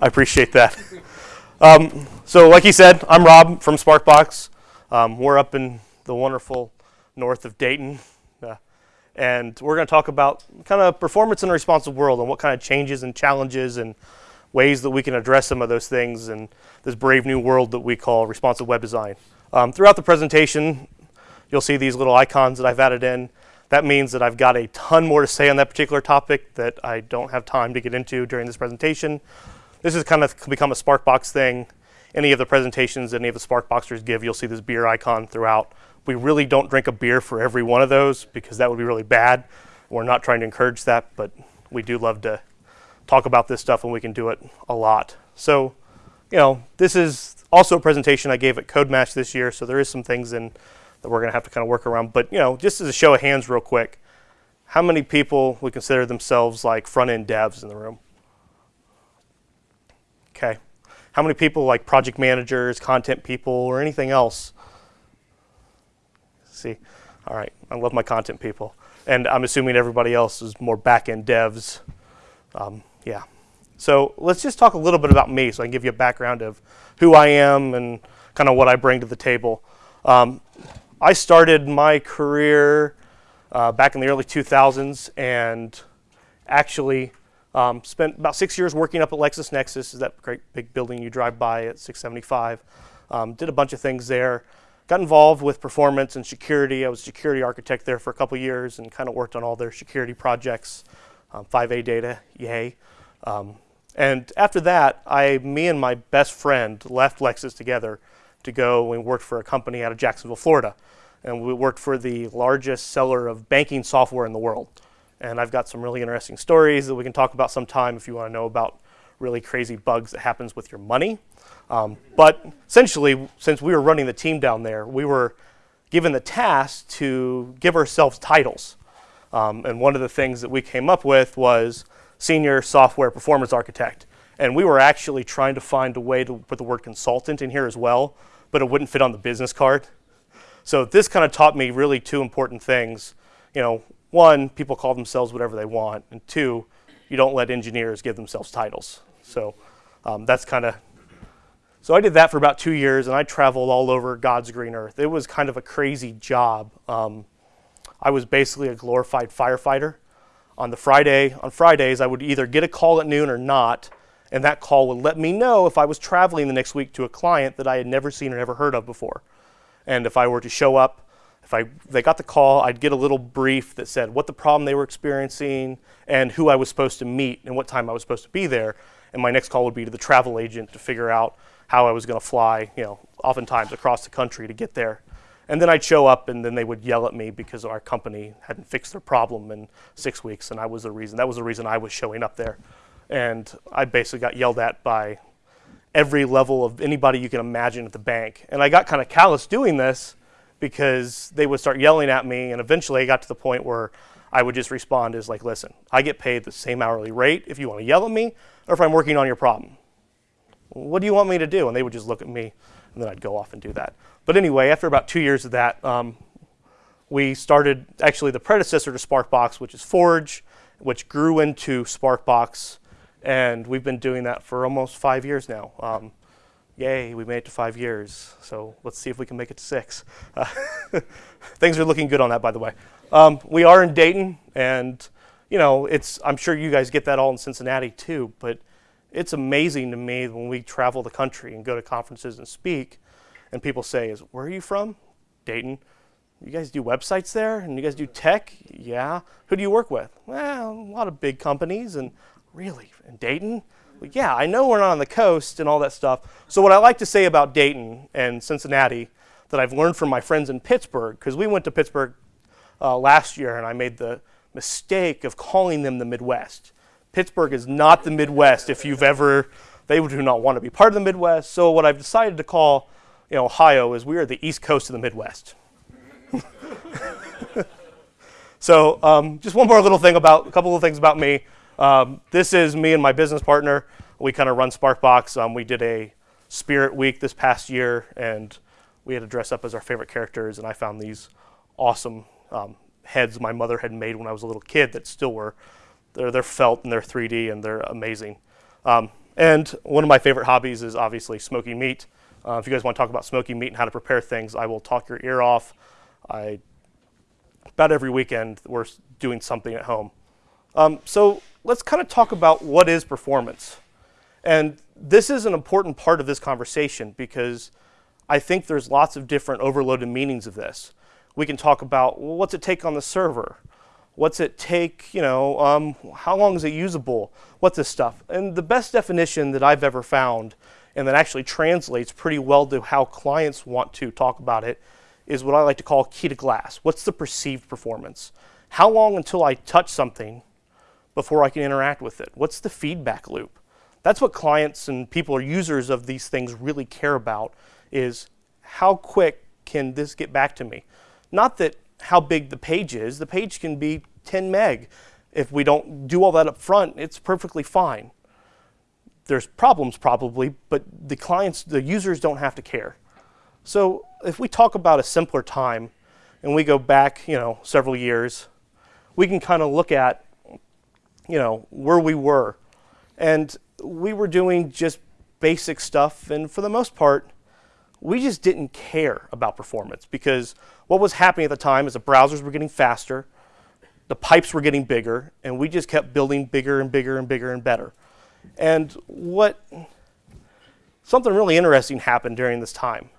I appreciate that. Um, so, like he said, I'm Rob from Sparkbox. Um, we're up in the wonderful north of Dayton, uh, and we're going to talk about kind of performance in a responsive world and what kind of changes and challenges and ways that we can address some of those things in this brave new world that we call responsive web design. Um, throughout the presentation, you'll see these little icons that I've added in. That means that I've got a ton more to say on that particular topic that I don't have time to get into during this presentation. This has kind of become a Sparkbox thing. Any of the presentations any of the Sparkboxers give, you'll see this beer icon throughout. We really don't drink a beer for every one of those because that would be really bad. We're not trying to encourage that, but we do love to talk about this stuff and we can do it a lot. So, you know, this is also a presentation I gave at CodeMash this year, so there is some things in that we're gonna have to kind of work around. But, you know, just as a show of hands real quick, how many people would consider themselves like front-end devs in the room? Okay. How many people like project managers, content people, or anything else? See, all right, I love my content people. And I'm assuming everybody else is more back-end devs. Um, yeah. So let's just talk a little bit about me so I can give you a background of who I am and kind of what I bring to the table. Um, I started my career uh, back in the early 2000s and actually um, spent about six years working up at LexisNexis, is that great big building you drive by at 675. Um, did a bunch of things there. Got involved with performance and security. I was security architect there for a couple years and kind of worked on all their security projects. Um, 5A data, yay. Um, and after that, I, me and my best friend left Lexis together to go and work for a company out of Jacksonville, Florida. And we worked for the largest seller of banking software in the world. And I've got some really interesting stories that we can talk about sometime if you want to know about really crazy bugs that happens with your money. Um, but essentially, since we were running the team down there, we were given the task to give ourselves titles. Um, and one of the things that we came up with was senior software performance architect. And we were actually trying to find a way to put the word consultant in here as well, but it wouldn't fit on the business card. So this kind of taught me really two important things. You know, one, people call themselves whatever they want, and two, you don't let engineers give themselves titles. So um, that's kind of, so I did that for about two years, and I traveled all over God's green earth. It was kind of a crazy job. Um, I was basically a glorified firefighter. On the Friday, on Fridays, I would either get a call at noon or not, and that call would let me know if I was traveling the next week to a client that I had never seen or never heard of before. And if I were to show up if I they got the call, I'd get a little brief that said what the problem they were experiencing and who I was supposed to meet and what time I was supposed to be there. And my next call would be to the travel agent to figure out how I was going to fly, you know, oftentimes across the country to get there. And then I'd show up and then they would yell at me because our company hadn't fixed their problem in six weeks and I was the reason. That was the reason I was showing up there. And I basically got yelled at by every level of anybody you can imagine at the bank. And I got kind of callous doing this because they would start yelling at me, and eventually I got to the point where I would just respond as like, listen, I get paid the same hourly rate if you want to yell at me or if I'm working on your problem. What do you want me to do? And they would just look at me, and then I'd go off and do that. But anyway, after about two years of that, um, we started actually the predecessor to Sparkbox, which is Forge, which grew into Sparkbox, and we've been doing that for almost five years now. Um, yay, we made it to five years. So let's see if we can make it to six. Uh, things are looking good on that, by the way. Um, we are in Dayton, and you know, it's. I'm sure you guys get that all in Cincinnati too. But it's amazing to me when we travel the country and go to conferences and speak, and people say, "Is where are you from?" Dayton. You guys do websites there, and you guys do tech. Yeah. Who do you work with? Well, a lot of big companies, and really in Dayton yeah, I know we're not on the coast and all that stuff. So what I like to say about Dayton and Cincinnati that I've learned from my friends in Pittsburgh, because we went to Pittsburgh uh, last year and I made the mistake of calling them the Midwest. Pittsburgh is not the Midwest if you've ever, they do not want to be part of the Midwest. So what I've decided to call you know, Ohio is we are the East Coast of the Midwest. so um, just one more little thing about, a couple of things about me. Um, this is me and my business partner. We kind of run Sparkbox. Um, we did a Spirit Week this past year, and we had to dress up as our favorite characters. And I found these awesome um, heads my mother had made when I was a little kid that still were. They're, they're felt and they're 3D and they're amazing. Um, And one of my favorite hobbies is obviously smoking meat. Uh, if you guys want to talk about smoking meat and how to prepare things, I will talk your ear off. I about every weekend we're doing something at home. Um, so let's kind of talk about what is performance. And this is an important part of this conversation because I think there's lots of different overloaded meanings of this. We can talk about well, what's it take on the server? What's it take, you know, um, how long is it usable? What's this stuff? And the best definition that I've ever found and that actually translates pretty well to how clients want to talk about it is what I like to call key to glass. What's the perceived performance? How long until I touch something before I can interact with it? What's the feedback loop? That's what clients and people or users of these things really care about is how quick can this get back to me? Not that how big the page is. The page can be 10 meg. If we don't do all that up front, it's perfectly fine. There's problems probably, but the clients, the users don't have to care. So if we talk about a simpler time and we go back, you know, several years, we can kind of look at, you know, where we were. And we were doing just basic stuff and for the most part, we just didn't care about performance because what was happening at the time is the browsers were getting faster, the pipes were getting bigger, and we just kept building bigger and bigger and bigger and better. And what something really interesting happened during this time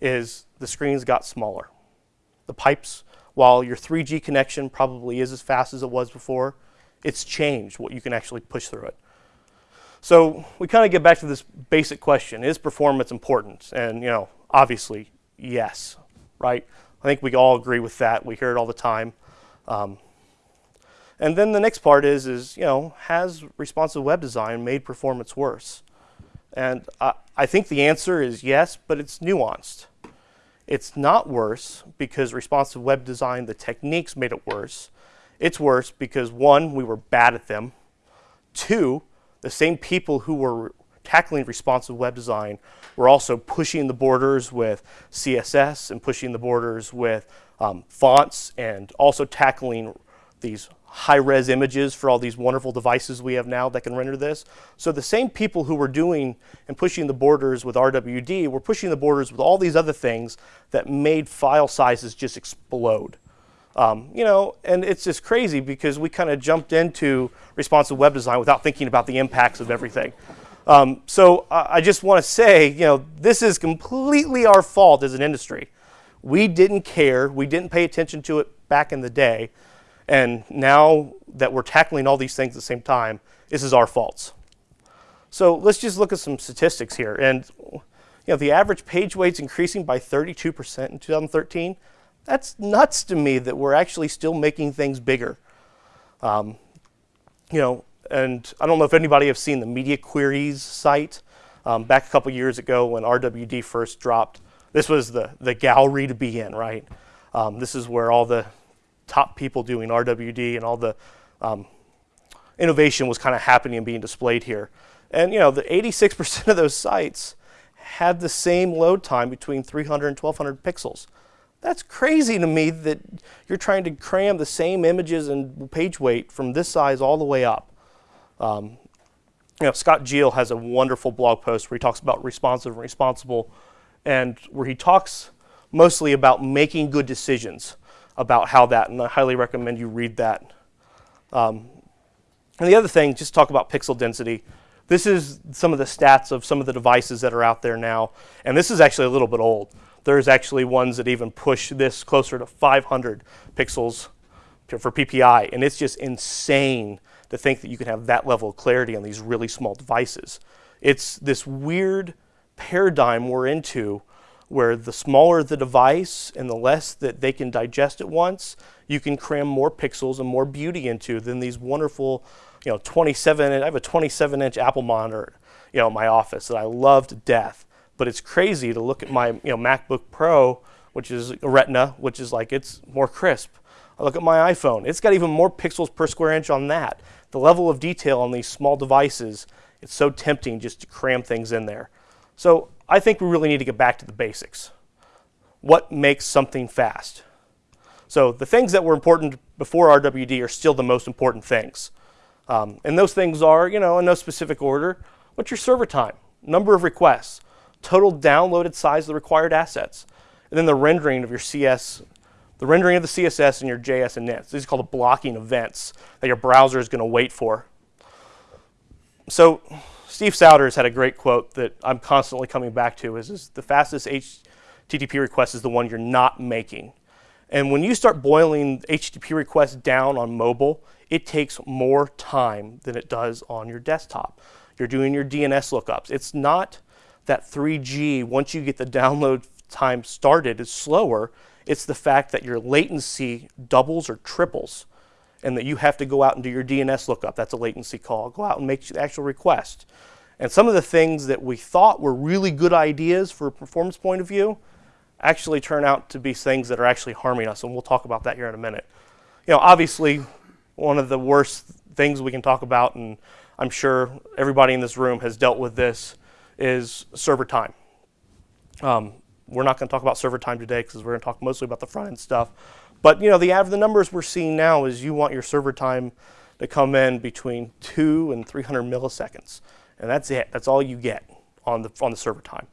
is the screens got smaller. The pipes, while your 3G connection probably is as fast as it was before, it's changed what you can actually push through it. So we kind of get back to this basic question, is performance important? And you know, obviously, yes, right? I think we all agree with that. We hear it all the time. Um, and then the next part is, is you know, has responsive web design made performance worse? And I, I think the answer is yes, but it's nuanced. It's not worse because responsive web design, the techniques made it worse. It's worse because one, we were bad at them. Two, the same people who were tackling responsive web design were also pushing the borders with CSS and pushing the borders with um, fonts and also tackling these high-res images for all these wonderful devices we have now that can render this. So the same people who were doing and pushing the borders with RWD were pushing the borders with all these other things that made file sizes just explode. Um, you know, and it's just crazy because we kind of jumped into responsive web design without thinking about the impacts of everything. Um, so uh, I just want to say, you know, this is completely our fault as an industry. We didn't care. We didn't pay attention to it back in the day. And now that we're tackling all these things at the same time, this is our faults. So let's just look at some statistics here. And you know, the average page weight's increasing by 32% in 2013. That's nuts to me that we're actually still making things bigger. Um, you know, and I don't know if anybody have seen the Media Queries site. Um, back a couple years ago when RWD first dropped, this was the, the gallery to be in, right? Um, this is where all the top people doing RWD and all the um, innovation was kind of happening and being displayed here. And you know, the 86% of those sites had the same load time between 300 and 1200 pixels. That's crazy to me that you're trying to cram the same images and page weight from this size all the way up. Um, you know, Scott Jehl has a wonderful blog post where he talks about responsive and responsible and where he talks mostly about making good decisions about how that, and I highly recommend you read that. Um, and the other thing, just talk about pixel density. This is some of the stats of some of the devices that are out there now, and this is actually a little bit old. There's actually ones that even push this closer to 500 pixels for PPI, and it's just insane to think that you can have that level of clarity on these really small devices. It's this weird paradigm we're into where the smaller the device and the less that they can digest at once, you can cram more pixels and more beauty into than these wonderful, you know, 27, I have a 27 inch Apple monitor, you know, in my office that I love to death. But it's crazy to look at my, you know, MacBook Pro, which is a Retina, which is like, it's more crisp. I look at my iPhone, it's got even more pixels per square inch on that. The level of detail on these small devices, it's so tempting just to cram things in there. So I think we really need to get back to the basics. What makes something fast? So the things that were important before RWD are still the most important things. Um, and those things are, you know, in no specific order, What's your server time? Number of requests, total downloaded size of the required assets, and then the rendering of your CS, the rendering of the CSS and your JS and inits. These are called the blocking events that your browser is going to wait for. So Steve Souders had a great quote that I'm constantly coming back to is, is the fastest HTTP request is the one you're not making. And when you start boiling HTTP requests down on mobile, it takes more time than it does on your desktop. You're doing your DNS lookups. It's not that 3G, once you get the download time started, is slower. It's the fact that your latency doubles or triples and that you have to go out and do your DNS lookup. That's a latency call. Go out and make the actual request. And some of the things that we thought were really good ideas for a performance point of view actually turn out to be things that are actually harming us, and we'll talk about that here in a minute. You know, obviously, one of the worst things we can talk about, and I'm sure everybody in this room has dealt with this, is server time. Um, we're not going to talk about server time today because we're going to talk mostly about the front end stuff. But you know, the the numbers we're seeing now is you want your server time to come in between two and 300 milliseconds, and that's it. That's all you get on the on the server time,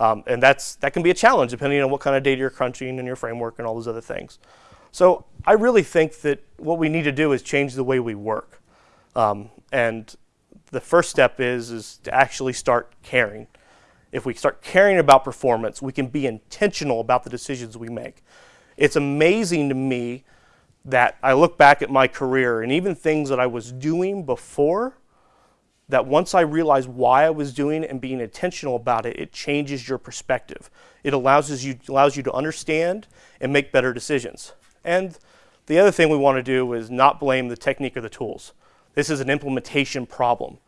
um, and that's that can be a challenge depending on what kind of data you're crunching and your framework and all those other things. So I really think that what we need to do is change the way we work, um, and the first step is is to actually start caring. If we start caring about performance, we can be intentional about the decisions we make. It's amazing to me that I look back at my career and even things that I was doing before, that once I realize why I was doing it and being intentional about it, it changes your perspective. It allows you, allows you to understand and make better decisions. And the other thing we want to do is not blame the technique or the tools. This is an implementation problem.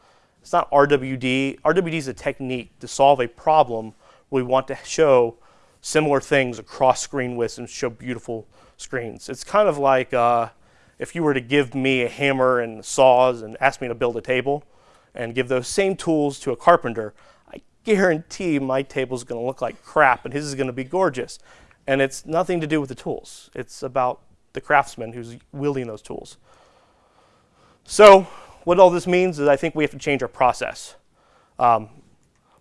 It's not RWD. RWD is a technique to solve a problem we want to show similar things across screen widths and show beautiful screens. It's kind of like uh, if you were to give me a hammer and saws and ask me to build a table and give those same tools to a carpenter, I guarantee my table is going to look like crap and his is going to be gorgeous. And it's nothing to do with the tools. It's about the craftsman who's wielding those tools. So what all this means is I think we have to change our process. Um,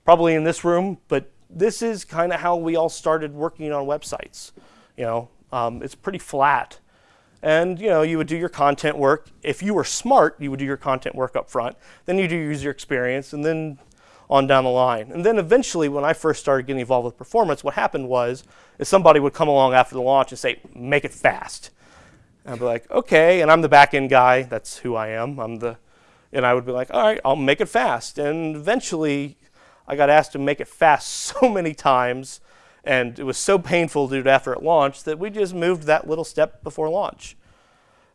probably in this room, but this is kind of how we all started working on websites. You know, um, it's pretty flat. And you know, you would do your content work. If you were smart, you would do your content work up front. Then you do user experience, and then on down the line. And then eventually, when I first started getting involved with performance, what happened was is somebody would come along after the launch and say, make it fast. And I'd be like, okay, and I'm the back end guy. That's who I am. I'm the, and I would be like, all right, I'll make it fast. And eventually, I got asked to make it fast so many times, and it was so painful to after it launched that we just moved that little step before launch.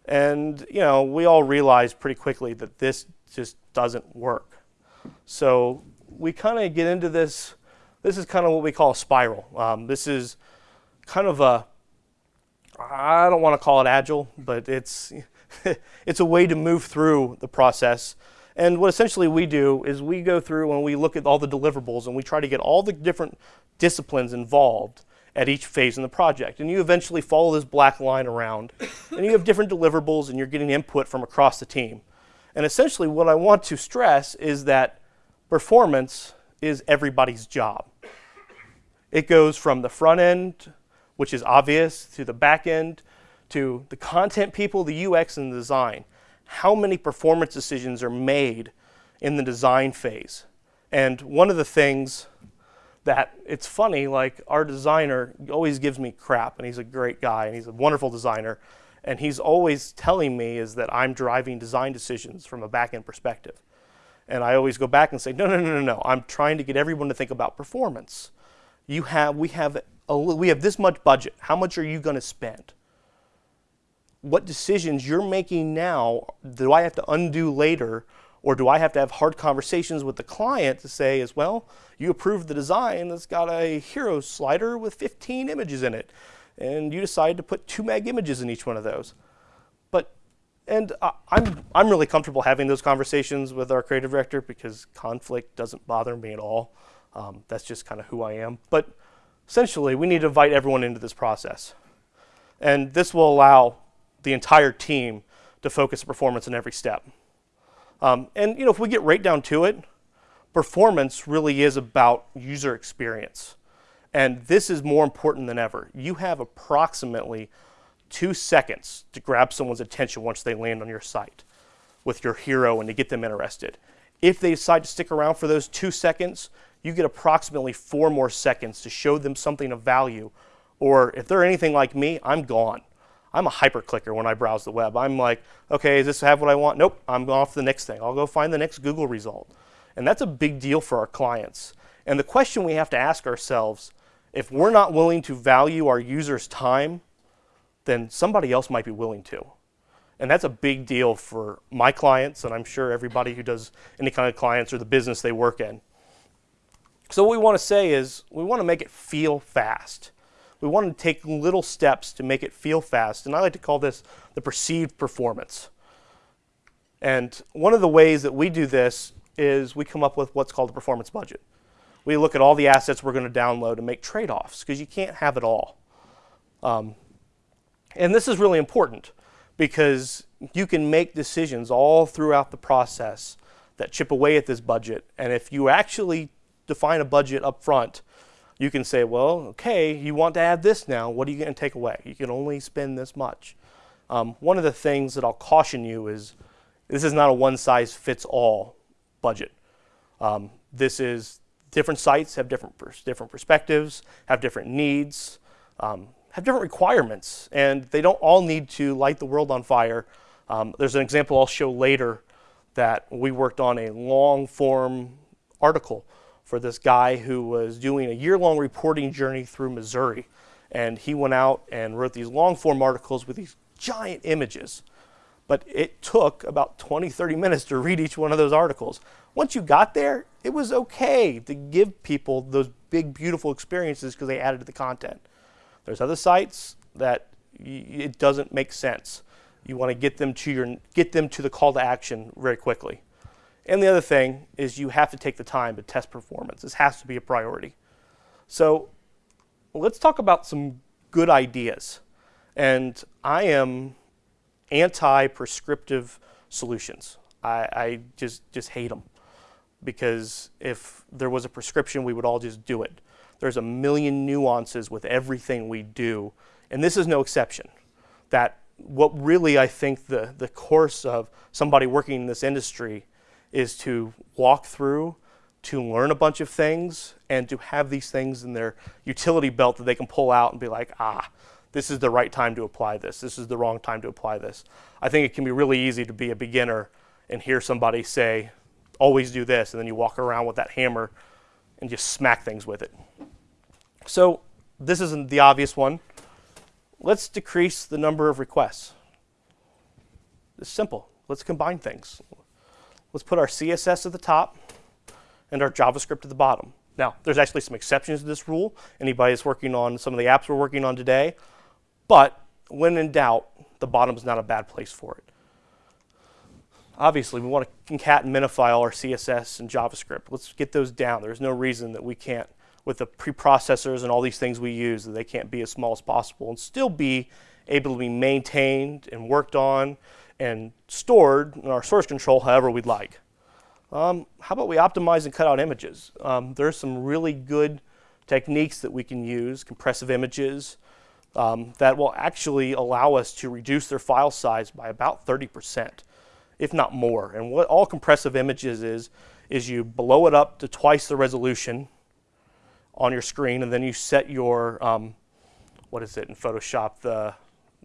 And you know, we all realized pretty quickly that this just doesn't work. So we kind of get into this. This is kind of what we call a spiral. Um, this is kind of a I don't want to call it agile, but it's it's a way to move through the process and what essentially we do is we go through and we look at all the deliverables and we try to get all the different disciplines involved at each phase in the project. And you eventually follow this black line around and you have different deliverables and you're getting input from across the team. And essentially what I want to stress is that performance is everybody's job. It goes from the front end, which is obvious, to the back end, to the content people, the UX, and the design how many performance decisions are made in the design phase. And one of the things that it's funny, like our designer always gives me crap, and he's a great guy, and he's a wonderful designer, and he's always telling me is that I'm driving design decisions from a back-end perspective. And I always go back and say, no, no, no, no, no. I'm trying to get everyone to think about performance. You have, we have, a, we have this much budget. How much are you going to spend? What decisions you're making now do I have to undo later or do I have to have hard conversations with the client to say as well, you approved the design that's got a hero slider with 15 images in it and you decide to put two meg images in each one of those. But, and I'm, I'm really comfortable having those conversations with our creative director because conflict doesn't bother me at all. Um, that's just kind of who I am. But essentially, we need to invite everyone into this process. And this will allow the entire team to focus performance in every step. Um, and you know, if we get right down to it, performance really is about user experience. And this is more important than ever. You have approximately two seconds to grab someone's attention once they land on your site with your hero and to get them interested. If they decide to stick around for those two seconds, you get approximately four more seconds to show them something of value. Or if they're anything like me, I'm gone. I'm a hyper clicker when I browse the web. I'm like, okay, does this have what I want? Nope, I'm off to the next thing. I'll go find the next Google result. And that's a big deal for our clients. And the question we have to ask ourselves if we're not willing to value our users' time, then somebody else might be willing to. And that's a big deal for my clients, and I'm sure everybody who does any kind of clients or the business they work in. So, what we want to say is we want to make it feel fast. We want to take little steps to make it feel fast, and I like to call this the perceived performance. And one of the ways that we do this is we come up with what's called a performance budget. We look at all the assets we're going to download and make trade offs because you can't have it all. Um, and this is really important because you can make decisions all throughout the process that chip away at this budget. And if you actually define a budget up front, you can say, well, okay, you want to add this now. What are you going to take away? You can only spend this much. Um, one of the things that I'll caution you is this is not a one size fits all budget. Um, this is different sites have different pers different perspectives, have different needs, um, have different requirements, and they don't all need to light the world on fire. Um, there's an example I'll show later that we worked on a long form article for this guy who was doing a year long reporting journey through Missouri. And he went out and wrote these long form articles with these giant images. But it took about 20, 30 minutes to read each one of those articles. Once you got there, it was okay to give people those big, beautiful experiences because they added to the content. There's other sites that it doesn't make sense. You want to get them to your get them to the call to action very quickly. And the other thing is you have to take the time to test performance. This has to be a priority. So let's talk about some good ideas. And I am anti-prescriptive solutions. I, I just just hate them because if there was a prescription, we would all just do it. There's a million nuances with everything we do, and this is no exception. That what really I think the, the course of somebody working in this industry is to walk through, to learn a bunch of things, and to have these things in their utility belt that they can pull out and be like, ah, this is the right time to apply this. This is the wrong time to apply this. I think it can be really easy to be a beginner and hear somebody say, always do this, and then you walk around with that hammer and just smack things with it. So this isn't the obvious one. Let's decrease the number of requests. It's simple. Let's combine things. Let's put our CSS at the top and our JavaScript at the bottom. Now, there's actually some exceptions to this rule. Anybody that's working on some of the apps we're working on today. But when in doubt, the bottom is not a bad place for it. Obviously, we want to concat and minify all our CSS and JavaScript. Let's get those down. There's no reason that we can't with the preprocessors and all these things we use that they can't be as small as possible and still be able to be maintained and worked on and stored in our source control however we'd like. Um, how about we optimize and cut out images? Um, there's some really good techniques that we can use, compressive images, um, that will actually allow us to reduce their file size by about 30%, if not more. And what all compressive images is, is you blow it up to twice the resolution on your screen, and then you set your, um, what is it in Photoshop, the,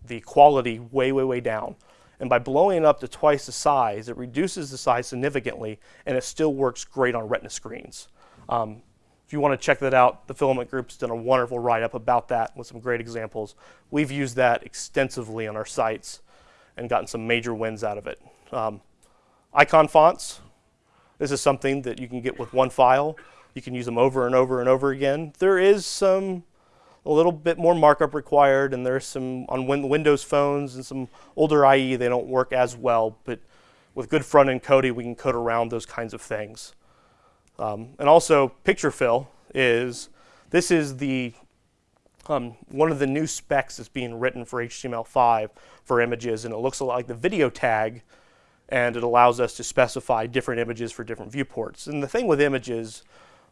the quality way, way, way down. And by blowing it up to twice the size, it reduces the size significantly, and it still works great on Retina screens. Um, if you want to check that out, the Filament Group's done a wonderful write-up about that with some great examples. We've used that extensively on our sites and gotten some major wins out of it. Um, icon fonts, this is something that you can get with one file. You can use them over and over and over again. There is some a little bit more markup required, and there's some on win Windows phones and some older IE they don't work as well. But with good front end coding, we can code around those kinds of things. Um, and also, Picturefill is this is the um, one of the new specs that's being written for HTML5 for images, and it looks a lot like the video tag and it allows us to specify different images for different viewports. And the thing with images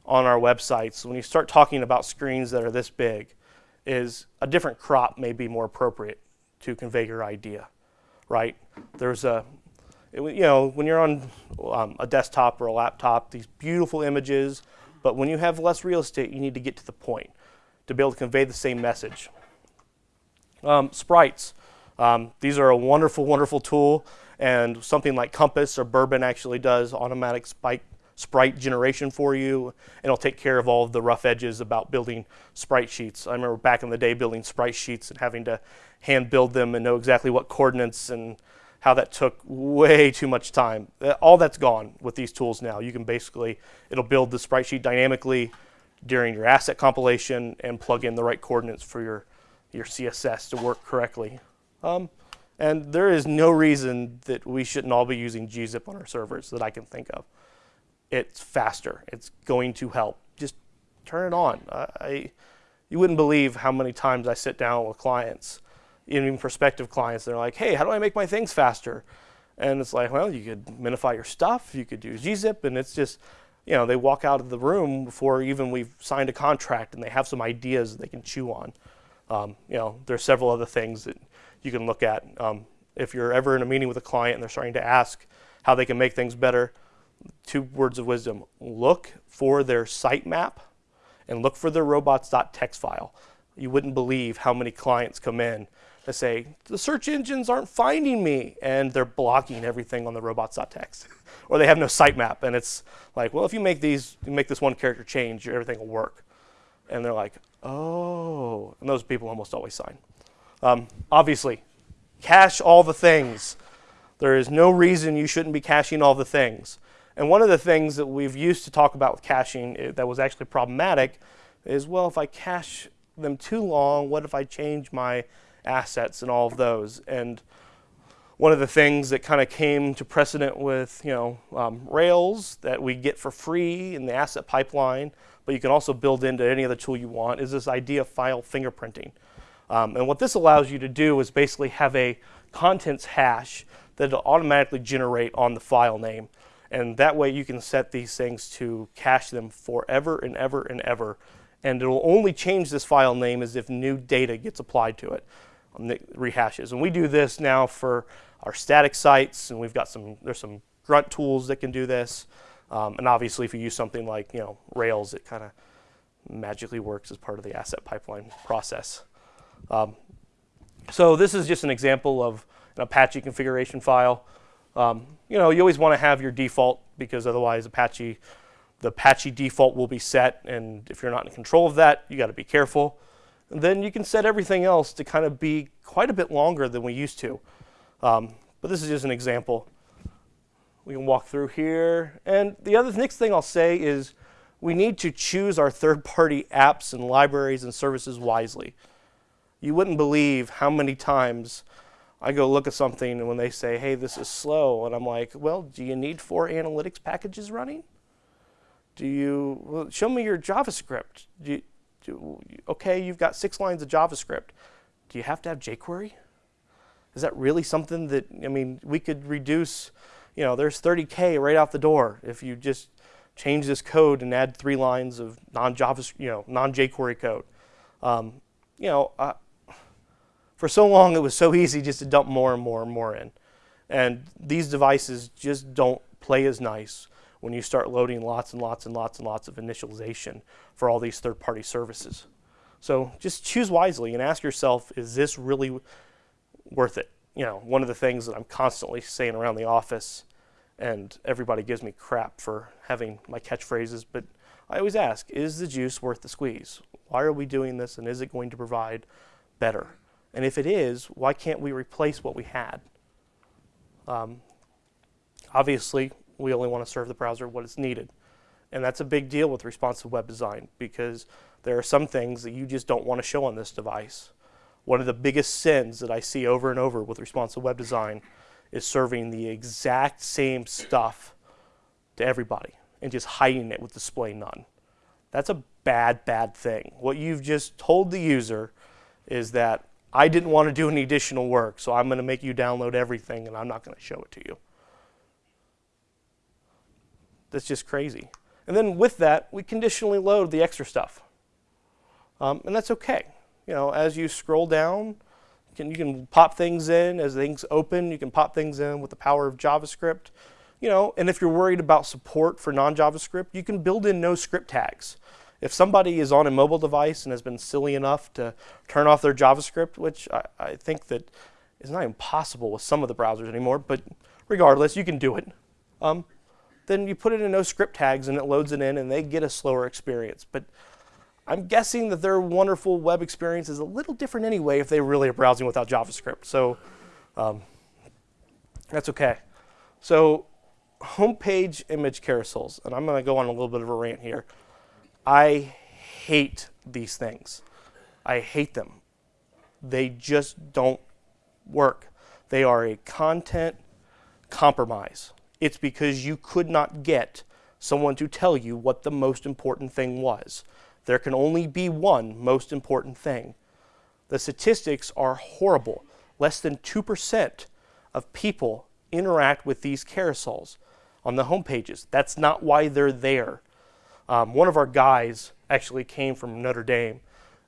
on our websites, when you start talking about screens that are this big, is a different crop may be more appropriate to convey your idea, right? There's a, you know, when you're on um, a desktop or a laptop, these beautiful images, but when you have less real estate, you need to get to the point to be able to convey the same message. Um, sprites. Um, these are a wonderful, wonderful tool, and something like Compass or Bourbon actually does automatic spike, sprite generation for you, and it'll take care of all of the rough edges about building sprite sheets. I remember back in the day building sprite sheets and having to hand build them and know exactly what coordinates and how that took way too much time. Uh, all that's gone with these tools now. You can basically, it'll build the sprite sheet dynamically during your asset compilation and plug in the right coordinates for your, your CSS to work correctly. Um, and there is no reason that we shouldn't all be using gzip on our servers that I can think of. It's faster. It's going to help. Just turn it on. I, you wouldn't believe how many times I sit down with clients even prospective clients, they're like, hey, how do I make my things faster? And it's like, well, you could minify your stuff, you could do gzip, and it's just, you know, they walk out of the room before even we've signed a contract and they have some ideas that they can chew on. Um, you know, there's several other things that you can look at. Um, if you're ever in a meeting with a client and they're starting to ask how they can make things better, two words of wisdom. Look for their sitemap and look for their robots.txt file. You wouldn't believe how many clients come in to say, the search engines aren't finding me, and they're blocking everything on the robots.txt. or they have no sitemap, and it's like, well, if you make these, you make this one character change, everything will work. And they're like, oh, and those people almost always sign. Um, obviously, cache all the things. There is no reason you shouldn't be caching all the things. And one of the things that we've used to talk about with caching eh, that was actually problematic is, well, if I cache them too long, what if I change my assets and all of those. And one of the things that kind of came to precedent with you know um, Rails that we get for free in the asset pipeline, but you can also build into any other tool you want, is this idea of file fingerprinting. Um, and what this allows you to do is basically have a contents hash that will automatically generate on the file name. And that way you can set these things to cache them forever and ever and ever. And it will only change this file name as if new data gets applied to it rehashes. And we do this now for our static sites, and we've got some, there's some grunt tools that can do this. Um, and obviously, if you use something like you know Rails, it kind of magically works as part of the asset pipeline process. Um, so this is just an example of an Apache configuration file. Um, you know, you always want to have your default because otherwise Apache, the Apache default will be set, and if you're not in control of that, you got to be careful then you can set everything else to kind of be quite a bit longer than we used to. Um, but this is just an example. We can walk through here. And the other next thing I'll say is we need to choose our third-party apps and libraries and services wisely. You wouldn't believe how many times I go look at something and when they say, hey, this is slow, and I'm like, well, do you need four analytics packages running? Do you, well, show me your JavaScript. Do you, okay, you've got six lines of JavaScript. Do you have to have jQuery? Is that really something that, I mean, we could reduce, you know, there's 30K right out the door if you just change this code and add three lines of non-JavaScript, you know, non-jQuery code. Um, you know, uh, for so long it was so easy just to dump more and more and more in. And these devices just don't play as nice when you start loading lots and lots and lots and lots of initialization for all these third-party services. So just choose wisely and ask yourself, is this really worth it? You know, one of the things that I'm constantly saying around the office, and everybody gives me crap for having my catchphrases, but I always ask, is the juice worth the squeeze? Why are we doing this, and is it going to provide better? And if it is, why can't we replace what we had? Um, obviously, we only want to serve the browser what is needed. And that's a big deal with responsive web design because there are some things that you just don't want to show on this device. One of the biggest sins that I see over and over with responsive web design is serving the exact same stuff to everybody and just hiding it with display none. That's a bad, bad thing. What you've just told the user is that I didn't want to do any additional work, so I'm going to make you download everything and I'm not going to show it to you. that's just crazy. And then with that, we conditionally load the extra stuff. Um, and that's okay. You know, as you scroll down, you can, you can pop things in. As things open, you can pop things in with the power of JavaScript. You know, and if you're worried about support for non-JavaScript, you can build in no script tags. If somebody is on a mobile device and has been silly enough to turn off their JavaScript, which I, I think that is not even possible with some of the browsers anymore, but regardless, you can do it. Um, then you put it in no script tags and it loads it in and they get a slower experience. But I'm guessing that their wonderful web experience is a little different anyway if they really are browsing without JavaScript. So um, that's okay. So homepage image carousels, and I'm going to go on a little bit of a rant here. I hate these things. I hate them. They just don't work. They are a content compromise. It's because you could not get someone to tell you what the most important thing was. There can only be one most important thing. The statistics are horrible. Less than 2% of people interact with these carousels on the home pages. That's not why they're there. Um, one of our guys actually came from Notre Dame,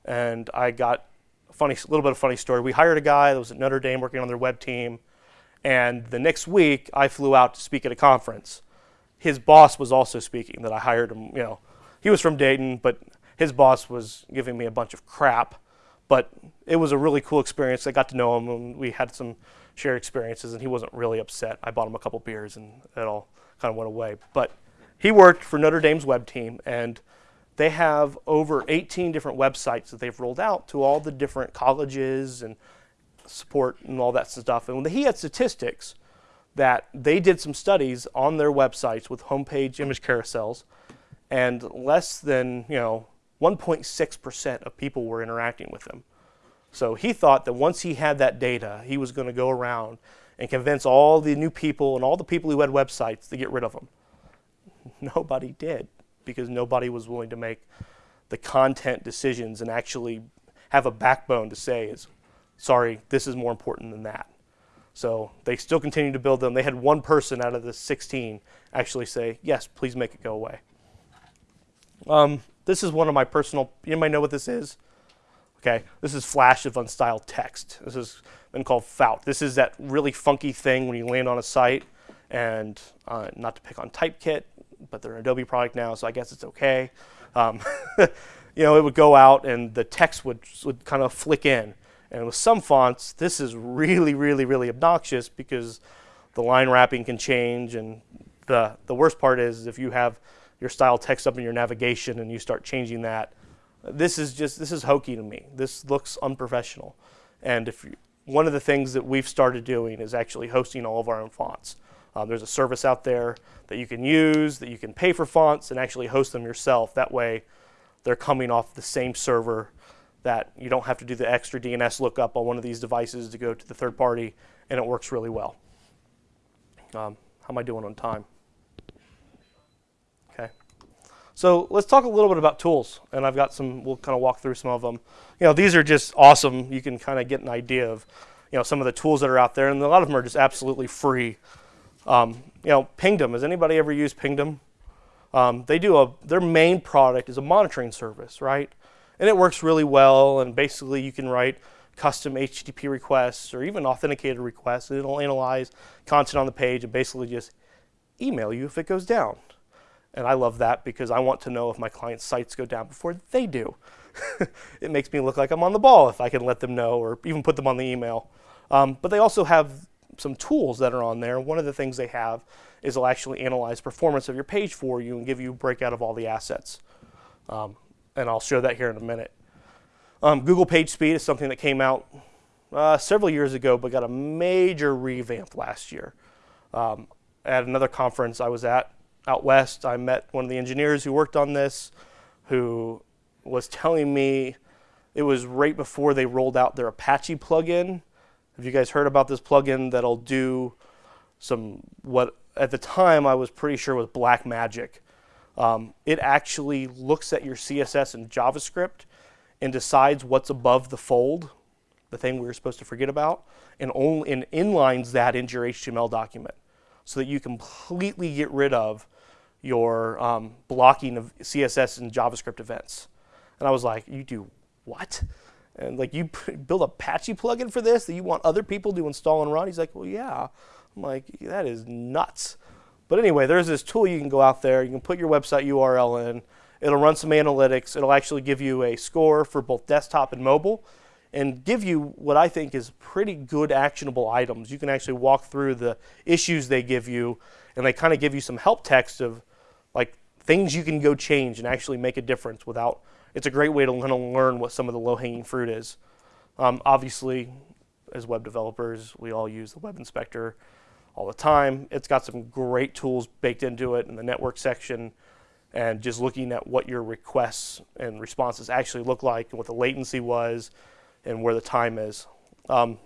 and I got a funny, little bit of funny story. We hired a guy that was at Notre Dame working on their web team, and the next week I flew out to speak at a conference. His boss was also speaking. That I hired him. You know, he was from Dayton, but his boss was giving me a bunch of crap. But it was a really cool experience. I got to know him, and we had some shared experiences, and he wasn't really upset. I bought him a couple beers, and it all kind of went away. But he worked for Notre Dame's web team, and they have over 18 different websites that they've rolled out to all the different colleges and support and all that stuff. And he had statistics that they did some studies on their websites with homepage image carousels, and less than you know 1.6% of people were interacting with them. So he thought that once he had that data, he was going to go around and convince all the new people and all the people who had websites to get rid of them. Nobody did because nobody was willing to make the content decisions and actually have a backbone to say is, sorry, this is more important than that. So they still continue to build them. They had one person out of the 16 actually say, yes, please make it go away. Um, this is one of my personal, anybody know what this is? Okay, this is flash of unstyled text. This has been called FOUT. This is that really funky thing when you land on a site and uh, not to pick on Typekit, but they're an Adobe product now, so I guess it's okay. Um, you know, it would go out and the text would, would kind of flick in. And with some fonts, this is really, really, really obnoxious because the line wrapping can change. And the, the worst part is if you have your style text up in your navigation and you start changing that, this is just, this is hokey to me. This looks unprofessional. And if you, one of the things that we've started doing is actually hosting all of our own fonts. Um, there's a service out there that you can use, that you can pay for fonts and actually host them yourself. That way, they're coming off the same server that you don't have to do the extra DNS lookup on one of these devices to go to the third party, and it works really well. Um, how am I doing on time? Okay. So let's talk a little bit about tools, and I've got some, we'll kind of walk through some of them. You know, these are just awesome. You can kind of get an idea of, you know, some of the tools that are out there, and a lot of them are just absolutely free. Um, you know, Pingdom. Has anybody ever used Pingdom? Um, they do a their main product is a monitoring service, right? And it works really well. And basically, you can write custom HTTP requests or even authenticated requests. And it'll analyze content on the page and basically just email you if it goes down. And I love that because I want to know if my client's sites go down before they do. it makes me look like I'm on the ball if I can let them know or even put them on the email. Um, but they also have some tools that are on there. One of the things they have is they'll actually analyze performance of your page for you and give you a breakout of all the assets. Um, and I'll show that here in a minute. Um, Google PageSpeed is something that came out uh, several years ago, but got a major revamp last year. Um, at another conference I was at out west, I met one of the engineers who worked on this, who was telling me it was right before they rolled out their Apache plugin have you guys heard about this plugin that'll do some what at the time I was pretty sure was black magic? Um, it actually looks at your CSS and JavaScript and decides what's above the fold, the thing we were supposed to forget about, and only and inlines that into your HTML document so that you completely get rid of your um, blocking of CSS and JavaScript events. And I was like, you do what? And like, you build a Apache plugin for this that you want other people to install and run? He's like, well, yeah. I'm like, that is nuts. But anyway, there's this tool you can go out there. You can put your website URL in. It'll run some analytics. It'll actually give you a score for both desktop and mobile and give you what I think is pretty good actionable items. You can actually walk through the issues they give you and they kind of give you some help text of like things you can go change and actually make a difference without it's a great way to kind of learn what some of the low-hanging fruit is. Um, obviously, as web developers, we all use the web inspector all the time. It's got some great tools baked into it in the network section and just looking at what your requests and responses actually look like and what the latency was and where the time is. Um,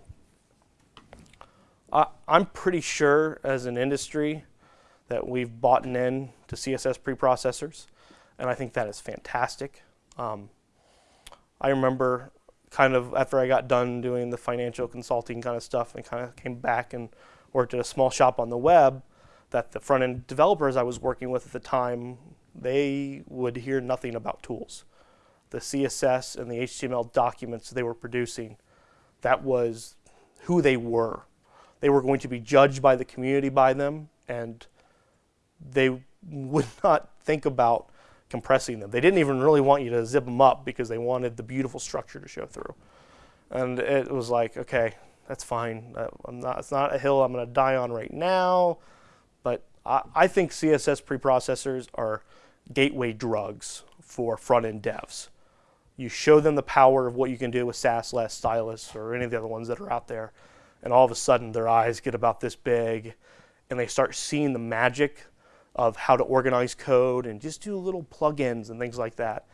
I, am pretty sure as an industry that we've bought in to CSS preprocessors, and I think that is fantastic. Um, I remember kind of after I got done doing the financial consulting kind of stuff and kind of came back and worked at a small shop on the web that the front end developers I was working with at the time, they would hear nothing about tools. The CSS and the HTML documents they were producing, that was who they were. They were going to be judged by the community by them, and they would not think about compressing them. They didn't even really want you to zip them up because they wanted the beautiful structure to show through. And it was like, okay, that's fine. Uh, I'm not, it's not a hill I'm going to die on right now. But I, I think CSS preprocessors are gateway drugs for front-end devs. You show them the power of what you can do with Sass, Less, Stylus, or any of the other ones that are out there, and all of a sudden their eyes get about this big, and they start seeing the magic of how to organize code and just do little plugins and things like that.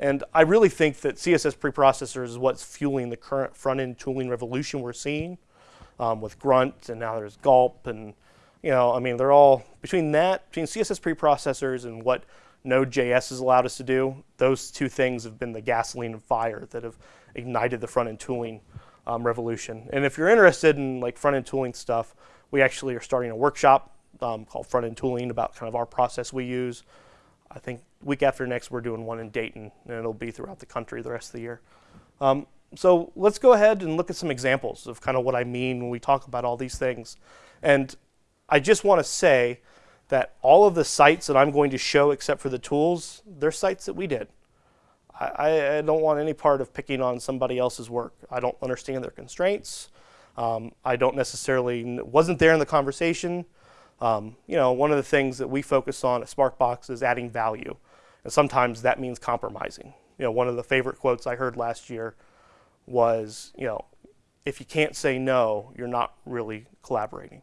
And I really think that CSS preprocessors is what's fueling the current front-end tooling revolution we're seeing um, with Grunt and now there's Gulp and you know, I mean, they're all between that, between CSS preprocessors and what Node.js has allowed us to do, those two things have been the gasoline and fire that have ignited the front-end tooling um, revolution. And if you're interested in like front-end tooling stuff, we actually are starting a workshop um, called Front End Tooling about kind of our process we use. I think week after next we're doing one in Dayton, and it'll be throughout the country the rest of the year. Um, so let's go ahead and look at some examples of kind of what I mean when we talk about all these things. And I just want to say that all of the sites that I'm going to show except for the tools, they're sites that we did. I, I don't want any part of picking on somebody else's work. I don't understand their constraints. Um, I don't necessarily, wasn't there in the conversation. Um, you know, one of the things that we focus on at Sparkbox is adding value. And sometimes that means compromising. You know, one of the favorite quotes I heard last year was, you know, if you can't say no, you're not really collaborating.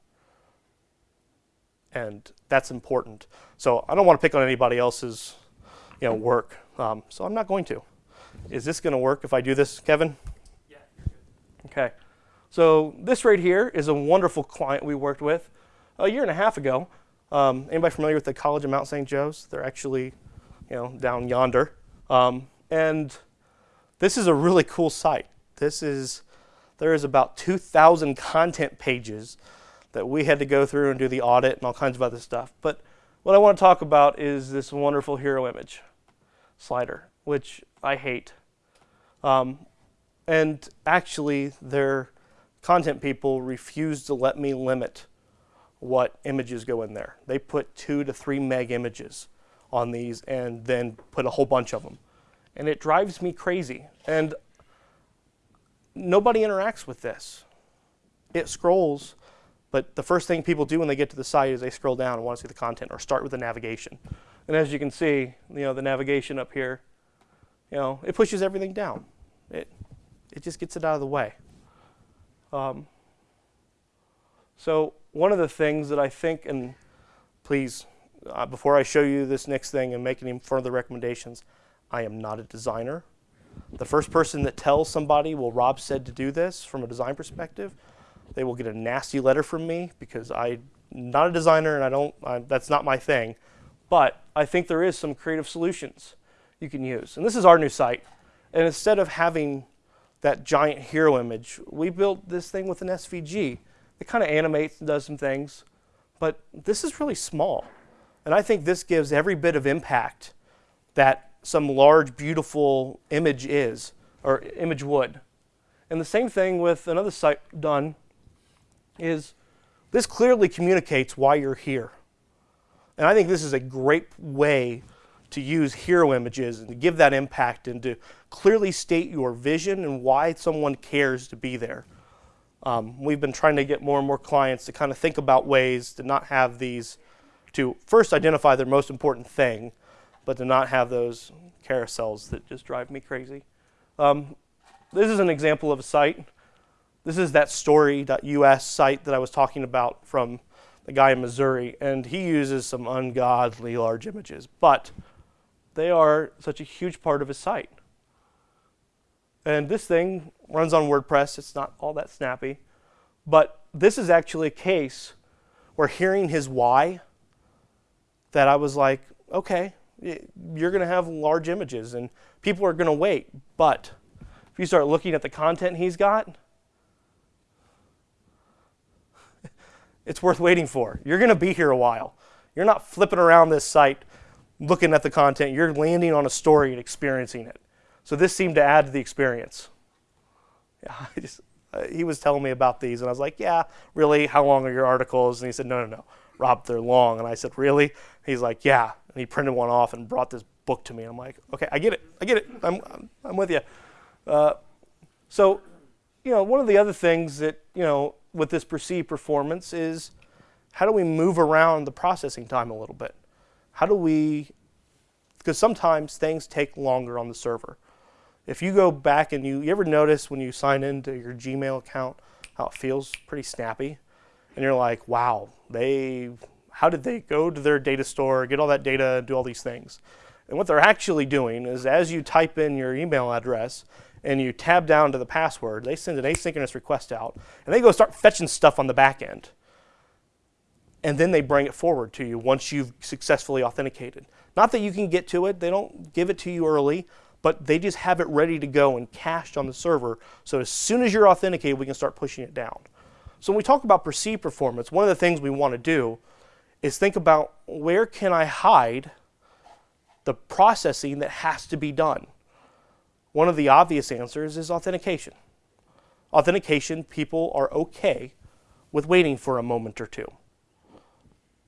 And that's important. So I don't want to pick on anybody else's, you know, work. Um, so I'm not going to. Is this going to work if I do this, Kevin? Yeah. You're good. Okay. So this right here is a wonderful client we worked with a year and a half ago. Um, anybody familiar with the College of Mount St. Joe's? They're actually, you know, down yonder. Um, and this is a really cool site. This is, there is about 2,000 content pages that we had to go through and do the audit and all kinds of other stuff. But what I want to talk about is this wonderful hero image slider, which I hate. Um, and actually, their content people refused to let me limit what images go in there. They put two to three meg images on these and then put a whole bunch of them. And it drives me crazy. And nobody interacts with this. It scrolls, but the first thing people do when they get to the site is they scroll down and want to see the content or start with the navigation. And as you can see, you know, the navigation up here, you know, it pushes everything down. It, it just gets it out of the way. Um, so one of the things that I think, and please, uh, before I show you this next thing and make any further recommendations, I am not a designer. The first person that tells somebody, well, Rob said to do this from a design perspective, they will get a nasty letter from me because I'm not a designer and I don't, I, that's not my thing. But I think there is some creative solutions you can use. And this is our new site. And instead of having that giant hero image, we built this thing with an SVG it kind of animates and does some things, but this is really small. And I think this gives every bit of impact that some large, beautiful image is, or image would. And the same thing with another site done is this clearly communicates why you're here. And I think this is a great way to use hero images and to give that impact and to clearly state your vision and why someone cares to be there. Um, we've been trying to get more and more clients to kind of think about ways to not have these, to first identify their most important thing, but to not have those carousels that just drive me crazy. Um, this is an example of a site. This is that story.us site that I was talking about from the guy in Missouri, and he uses some ungodly large images, but they are such a huge part of his site. And this thing runs on WordPress. It's not all that snappy. But this is actually a case where hearing his why, that I was like, okay, you're going to have large images and people are going to wait. But if you start looking at the content he's got, it's worth waiting for. You're going to be here a while. You're not flipping around this site looking at the content. You're landing on a story and experiencing it. So this seemed to add to the experience. Yeah, just, uh, he was telling me about these, and I was like, yeah, really? How long are your articles? And he said, no, no, no. Rob, they're long. And I said, really? He's like, yeah. And he printed one off and brought this book to me. I'm like, okay, I get it. I get it. I'm, I'm, I'm with you. Uh, so, you know, one of the other things that, you know, with this perceived performance is how do we move around the processing time a little bit? How do we, because sometimes things take longer on the server. If you go back and you, you ever notice when you sign into your Gmail account how it feels pretty snappy? And you're like, wow, they, how did they go to their data store, get all that data, and do all these things? And what they're actually doing is as you type in your email address and you tab down to the password, they send an asynchronous request out and they go start fetching stuff on the back end. And then they bring it forward to you once you've successfully authenticated. Not that you can get to it, they don't give it to you early, but they just have it ready to go and cached on the server. So as soon as you're authenticated, we can start pushing it down. So when we talk about perceived performance, one of the things we want to do is think about where can I hide the processing that has to be done. One of the obvious answers is authentication. Authentication, people are okay with waiting for a moment or two.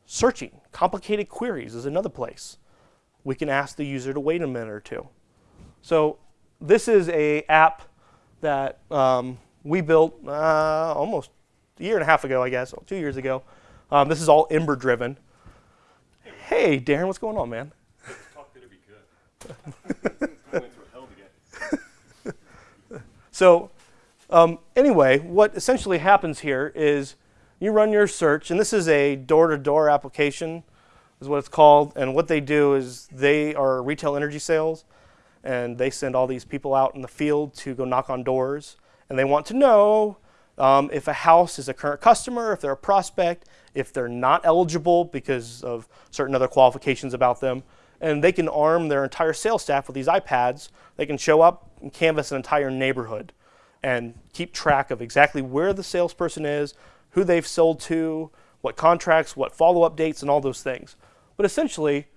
Searching, complicated queries is another place. We can ask the user to wait a minute or two. So this is a app that um, we built uh, almost a year and a half ago, I guess, two years ago. Um, this is all Ember driven. Hey, Darren, what's going on, man? So um, anyway, what essentially happens here is you run your search, and this is a door-to-door -door application, is what it's called. And what they do is they are retail energy sales and they send all these people out in the field to go knock on doors, and they want to know um, if a house is a current customer, if they're a prospect, if they're not eligible because of certain other qualifications about them, and they can arm their entire sales staff with these iPads. They can show up and canvass an entire neighborhood and keep track of exactly where the salesperson is, who they've sold to, what contracts, what follow-up dates, and all those things. But essentially,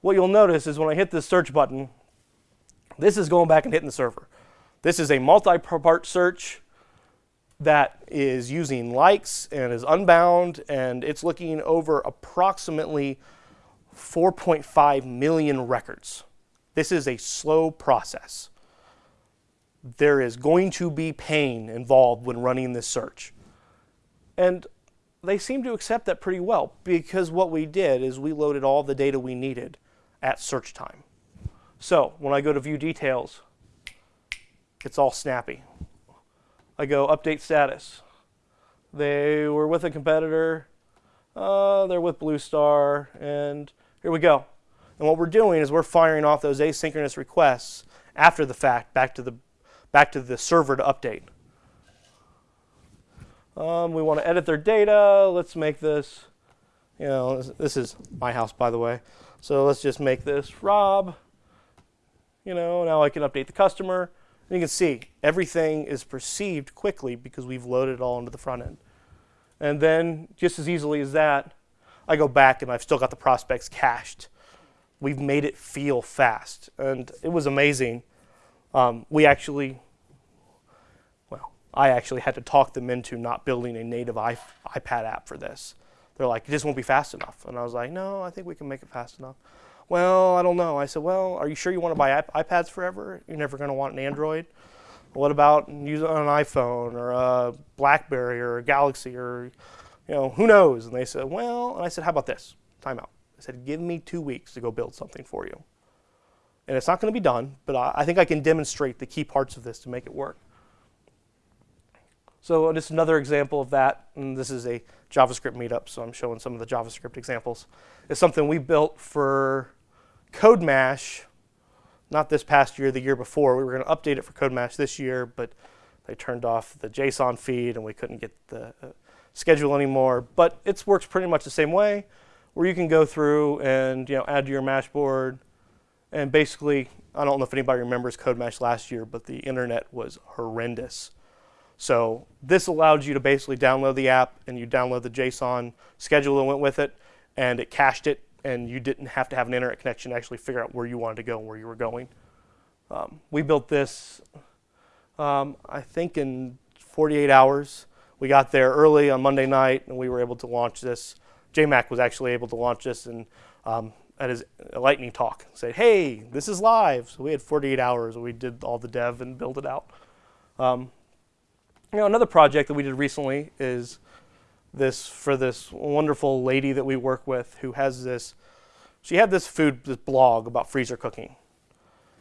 what you'll notice is when I hit this search button, this is going back and hitting the server. This is a multi-part search that is using likes and is unbound, and it's looking over approximately 4.5 million records. This is a slow process. There is going to be pain involved when running this search. And they seem to accept that pretty well because what we did is we loaded all the data we needed at search time. So when I go to view details, it's all snappy. I go update status. They were with a competitor. Uh, they're with Blue Star, and here we go. And what we're doing is we're firing off those asynchronous requests after the fact back to the back to the server to update. Um, we want to edit their data. Let's make this, you know, this is my house, by the way. So let's just make this Rob you know, now I can update the customer. And you can see everything is perceived quickly because we've loaded it all into the front end. And then just as easily as that, I go back and I've still got the prospects cached. We've made it feel fast, and it was amazing. Um, we actually, well, I actually had to talk them into not building a native iPad app for this. They're like, it just won't be fast enough. And I was like, no, I think we can make it fast enough. Well, I don't know. I said, well, are you sure you want to buy iP- iPads forever? You're never going to want an Android. What about use an iPhone or a BlackBerry or a Galaxy or, you know, who knows? And they said, well, and I said, how about this? Time out. I said, give me two weeks to go build something for you. And it's not going to be done, but I, I think I can demonstrate the key parts of this to make it work. So just another example of that, and this is a JavaScript meetup, so I'm showing some of the JavaScript examples. It's something we built for CodeMash, not this past year, the year before. We were going to update it for CodeMash this year, but they turned off the JSON feed and we couldn't get the uh, schedule anymore. But it works pretty much the same way, where you can go through and you know add to your Mashboard, and basically, I don't know if anybody remembers CodeMash last year, but the internet was horrendous. So this allowed you to basically download the app and you download the JSON schedule that went with it, and it cached it, and you didn't have to have an internet connection to actually figure out where you wanted to go and where you were going. Um, we built this, um, I think, in 48 hours. We got there early on Monday night, and we were able to launch this. JMac was actually able to launch this and um, at his lightning talk, say, "Hey, this is live." So we had 48 hours. We did all the dev and build it out. Um, you know, another project that we did recently is this for this wonderful lady that we work with who has this. She had this food this blog about freezer cooking,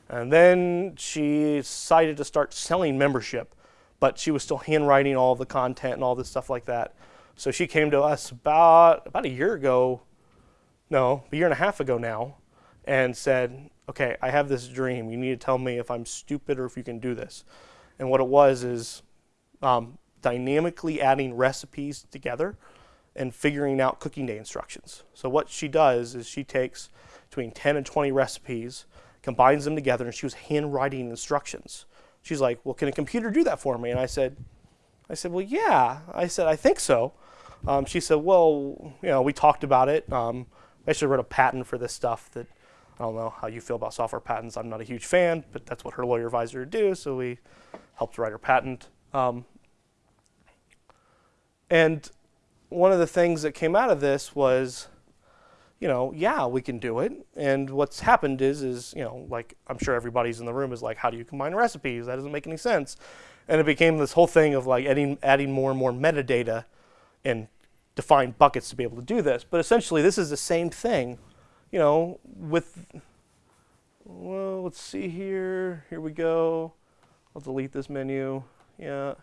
and then she decided to start selling membership, but she was still handwriting all the content and all this stuff like that. So she came to us about about a year ago, no, a year and a half ago now, and said, "Okay, I have this dream. You need to tell me if I'm stupid or if you can do this." And what it was is um, dynamically adding recipes together and figuring out cooking day instructions. So what she does is she takes between 10 and 20 recipes, combines them together, and she was handwriting instructions. She's like, "Well, can a computer do that for me?" And I said, "I said, well, yeah." I said, "I think so." Um, she said, "Well, you know, we talked about it. Um, I actually wrote a patent for this stuff that I don't know how you feel about software patents. I'm not a huge fan, but that's what her lawyer advisor would do. So we helped write her patent. Um, and one of the things that came out of this was, you know, yeah, we can do it. And what's happened is, is you know, like I'm sure everybody's in the room is like, how do you combine recipes? That doesn't make any sense. And it became this whole thing of like adding adding more and more metadata and defined buckets to be able to do this. But essentially, this is the same thing, you know, with. Well, let's see here. Here we go. I'll delete this menu. Yeah.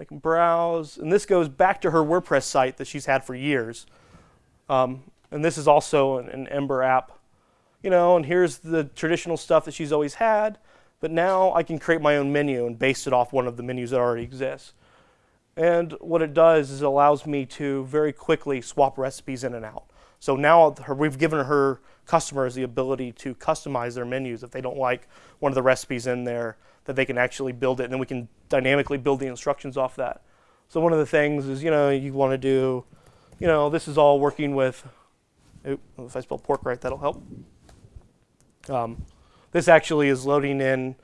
I can browse. And this goes back to her WordPress site that she's had for years. Um, and this is also an, an, Ember app. You know, and here's the traditional stuff that she's always had. But now I can create my own menu and base it off one of the menus that already exists. And what it does is it allows me to very quickly swap recipes in and out. So now her, we've given her customers the ability to customize their menus if they don't like one of the recipes in there that they can actually build it and then we can dynamically build the instructions off that. So one of the things is, you know, you want to do, you know, this is all working with, oops, if I spell pork right, that'll help. Um, this actually is loading in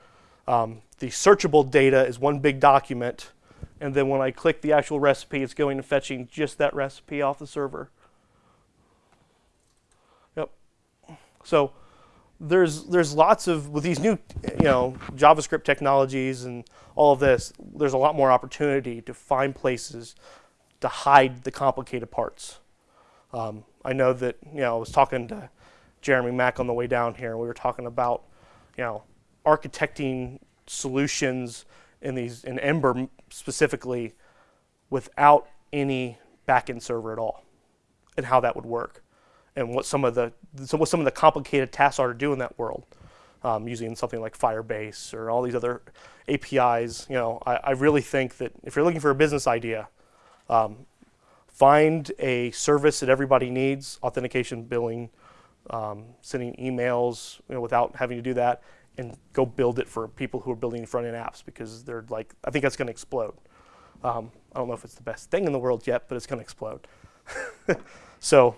um, the searchable data is one big document and then when I click the actual recipe, it's going and fetching just that recipe off the server. Yep. So there's there's lots of with these new you know JavaScript technologies and all of this. There's a lot more opportunity to find places to hide the complicated parts. Um, I know that you know I was talking to Jeremy Mack on the way down here. and We were talking about you know architecting solutions in these in Ember specifically without any backend server at all, and how that would work, and what some of the what some of the complicated tasks are to do in that world, um, using something like Firebase or all these other APIs. You know, I, I really think that if you're looking for a business idea, um, find a service that everybody needs, authentication, billing, um, sending emails you know, without having to do that, and go build it for people who are building front-end apps because they're like, I think that's going to explode. Um, I don't know if it's the best thing in the world yet, but it's going to explode. so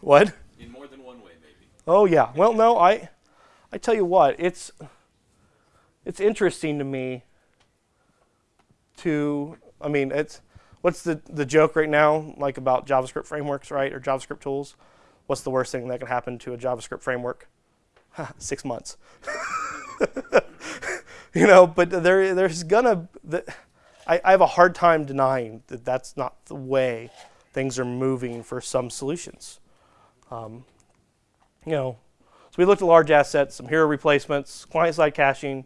What? In more than one way, maybe. Oh yeah. Well, no, I, I tell you what, it's, it's interesting to me. To, I mean, it's, what's the the joke right now, like about JavaScript frameworks, right, or JavaScript tools? What's the worst thing that can happen to a JavaScript framework? Six months. you know, but there, there's gonna. The, I, I have a hard time denying that that's not the way things are moving for some solutions. Um, you know, so we looked at large assets, some hero replacements, client-side caching,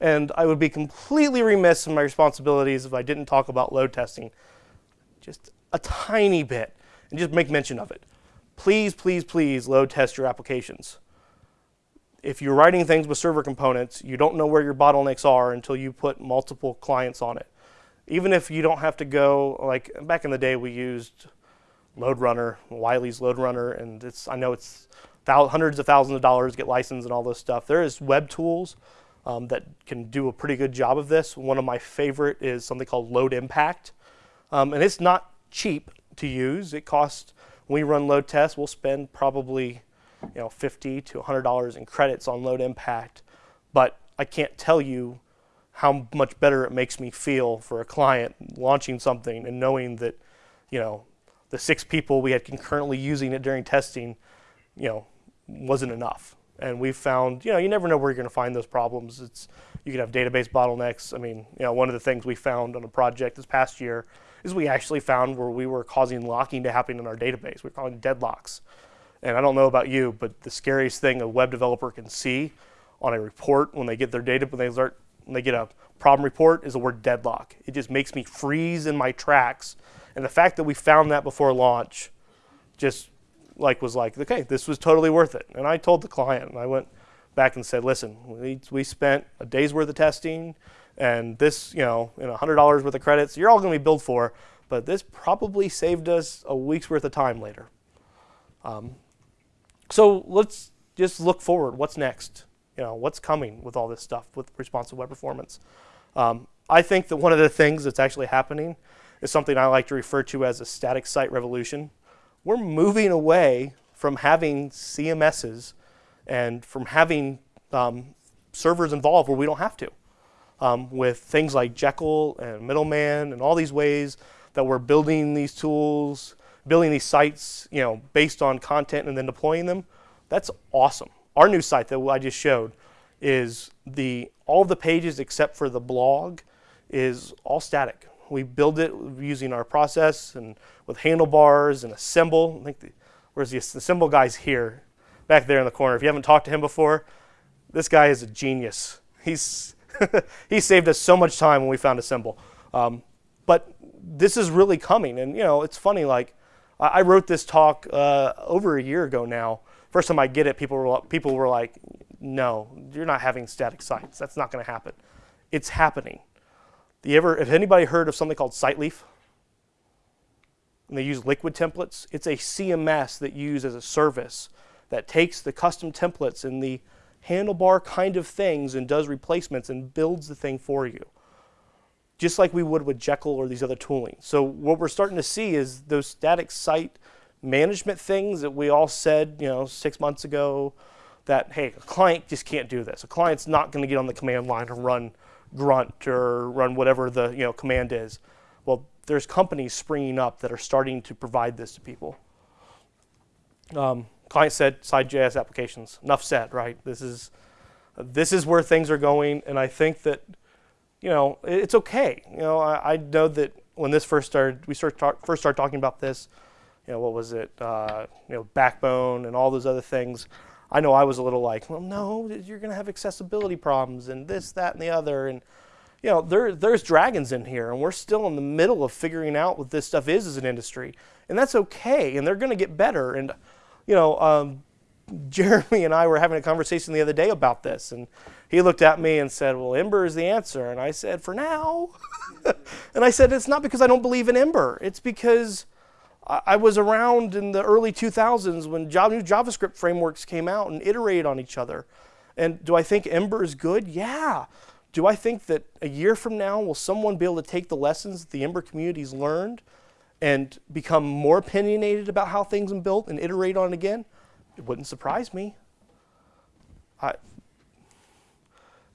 and I would be completely remiss in my responsibilities if I didn't talk about load testing just a tiny bit and just make mention of it. Please, please, please load test your applications. If you're writing things with server components, you don't know where your bottlenecks are until you put multiple clients on it. Even if you don't have to go, like back in the day, we used LoadRunner, Wiley's LoadRunner, and it's I know it's hundreds of thousands of dollars get licensed and all this stuff. There is web tools um, that can do a pretty good job of this. One of my favorite is something called Load Impact, um, and it's not cheap to use. It costs when we run load tests, we'll spend probably you know 50 to 100 dollars in credits on load impact, but I can't tell you how much better it makes me feel for a client launching something and knowing that you know the six people we had concurrently using it during testing, you know, wasn't enough. And we found, you know, you never know where you're going to find those problems. It's you can have database bottlenecks. I mean, you know, one of the things we found on a project this past year is we actually found where we were causing locking to happen in our database. We're calling deadlocks. And I don't know about you, but the scariest thing a web developer can see on a report when they get their data, when they start, when they get a problem report, is the word deadlock. It just makes me freeze in my tracks. And the fact that we found that before launch, just like was like, okay, this was totally worth it. And I told the client, and I went back and said, listen, we, we spent a day's worth of testing, and this, you know, in $100 worth of credits, you're all going to be billed for, but this probably saved us a week's worth of time later. Um, so let's just look forward. What's next? You know, what's coming with all this stuff with responsive web performance? Um, I think that one of the things that's actually happening is something I like to refer to as a static site revolution. We're moving away from having CMSs and from having um, servers involved where we don't have to. Um, with things like Jekyll and Middleman and all these ways that we're building these tools, building these sites, you know, based on content and then deploying them, that's awesome. Our new site that I just showed is the all the pages except for the blog is all static. We build it using our process and with handlebars and Assemble. I think the, where's the, Assemble guy's here, back there in the corner. If you haven't talked to him before, this guy is a genius. He's he saved us so much time when we found Assemble. Um, but this is really coming, and you know it's funny. Like I, I wrote this talk uh, over a year ago now. First time I get it, people were people were like, "No, you're not having static sites. That's not going to happen." It's happening. You ever, have anybody heard of something called SiteLeaf? And they use liquid templates. It's a CMS that you use as a service that takes the custom templates and the handlebar kind of things and does replacements and builds the thing for you. Just like we would with Jekyll or these other tooling. So what we're starting to see is those static site management things that we all said, you know, six months ago, that hey, a client just can't do this. A client's not going to get on the command line and run grunt or run whatever the you know command is. Well, there's companies springing up that are starting to provide this to people. Um, client said side.js applications. Enough said, right? This is this is where things are going, and I think that you know it's okay. You know, I, I know that when this first started, we start talk, first started talking about this. You know, what was it? Uh, you know, Backbone and all those other things. I know I was a little like, well, no, you're going to have accessibility problems and this, that, and the other, and you know, there, there's dragons in here, and we're still in the middle of figuring out what this stuff is as an industry, and that's okay, and they're going to get better, and you know, um, Jeremy and I were having a conversation the other day about this, and he looked at me and said, Well, Ember is the answer. And I said, For now. and I said, It's not because I don't believe in Ember, it's because I was around in the early 2000s when new JavaScript frameworks came out and iterated on each other. And do I think Ember is good? Yeah. Do I think that a year from now will someone be able to take the lessons that the Ember community's learned and become more opinionated about how things are built and iterate on it again, it wouldn't surprise me. I,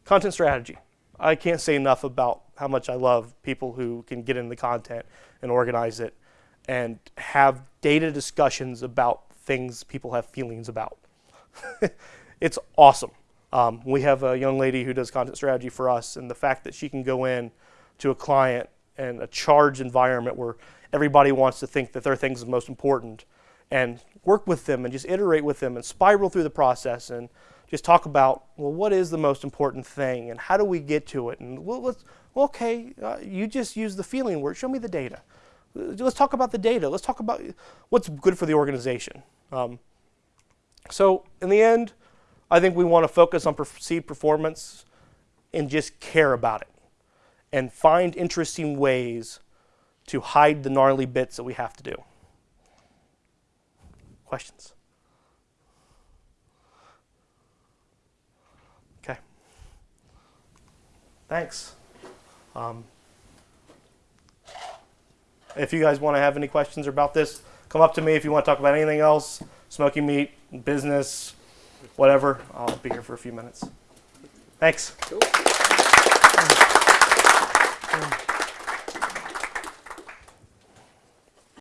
content strategy. I can't say enough about how much I love people who can get in the content and organize it and have data discussions about things people have feelings about. it's awesome. Um, we have a young lady who does content strategy for us, and the fact that she can go in to a client and a charged environment where everybody wants to think that their things is most important and work with them and just iterate with them and spiral through the process and just talk about well what is the most important thing and how do we get to it and well let's well, okay uh, you just use the feeling word show me the data let's talk about the data let's talk about what's good for the organization um, so in the end i think we want to focus on perceived performance and just care about it and find interesting ways to hide the gnarly bits that we have to do questions Okay. Thanks. Um, if you guys want to have any questions about this, come up to me if you want to talk about anything else, smoking meat, business, whatever. I'll be here for a few minutes. Thanks. Cool.